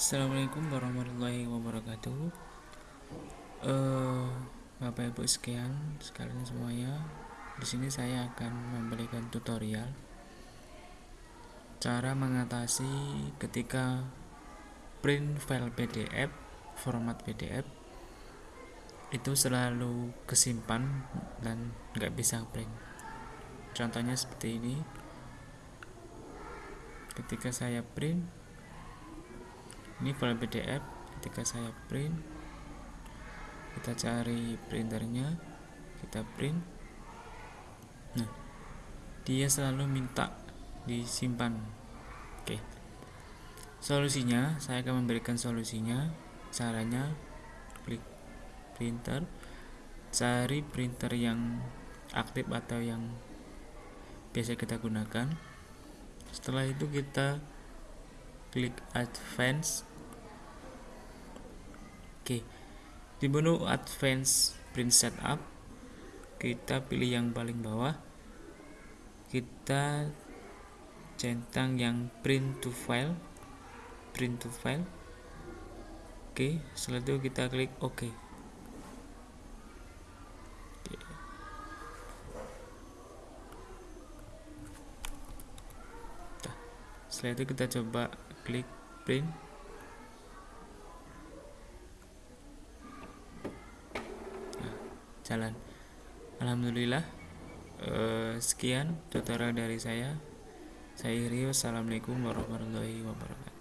Assalamualaikum warahmatullahi wabarakatuh. Uh, Bapak Ibu sekian sekalian semuanya. Di sini saya akan memberikan tutorial cara mengatasi ketika print file PDF format PDF itu selalu kesimpan dan nggak bisa print. Contohnya seperti ini. Ketika saya print ini file PDF ketika saya print kita cari printernya. Kita print. Nah dia selalu minta disimpan. Oke. Solusinya saya akan memberikan solusinya. Caranya klik printer. Cari printer yang aktif atau yang biasa kita gunakan. Setelah itu kita klik advance Oke. Di menu Advanced Print Setup, kita pilih yang paling bawah. Kita centang yang print to file. Print to file. Oke, setelah itu kita klik OK. Setelah itu kita coba klik print jalan Alhamdulillah eh, sekian tutorial dari saya. Saya Rio Assalamualaikum warahmatullahi wabarakatuh